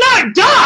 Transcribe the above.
not die?